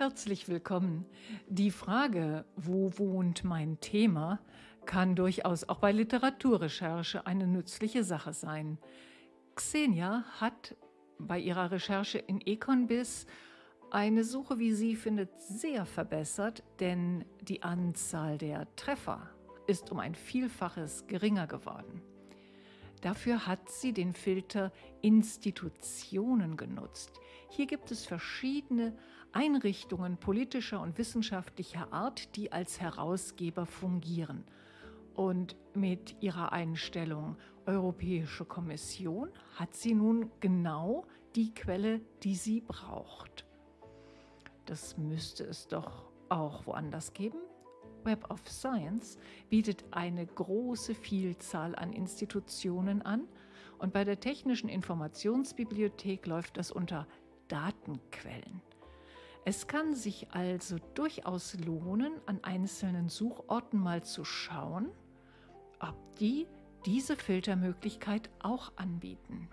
Herzlich willkommen. Die Frage, wo wohnt mein Thema, kann durchaus auch bei Literaturrecherche eine nützliche Sache sein. Xenia hat bei ihrer Recherche in Econbiz eine Suche, wie sie findet, sehr verbessert, denn die Anzahl der Treffer ist um ein Vielfaches geringer geworden. Dafür hat sie den Filter Institutionen genutzt. Hier gibt es verschiedene Einrichtungen politischer und wissenschaftlicher Art, die als Herausgeber fungieren. Und mit ihrer Einstellung Europäische Kommission hat sie nun genau die Quelle, die sie braucht. Das müsste es doch auch woanders geben. Web of Science bietet eine große Vielzahl an Institutionen an und bei der Technischen Informationsbibliothek läuft das unter Datenquellen. Es kann sich also durchaus lohnen, an einzelnen Suchorten mal zu schauen, ob die diese Filtermöglichkeit auch anbieten.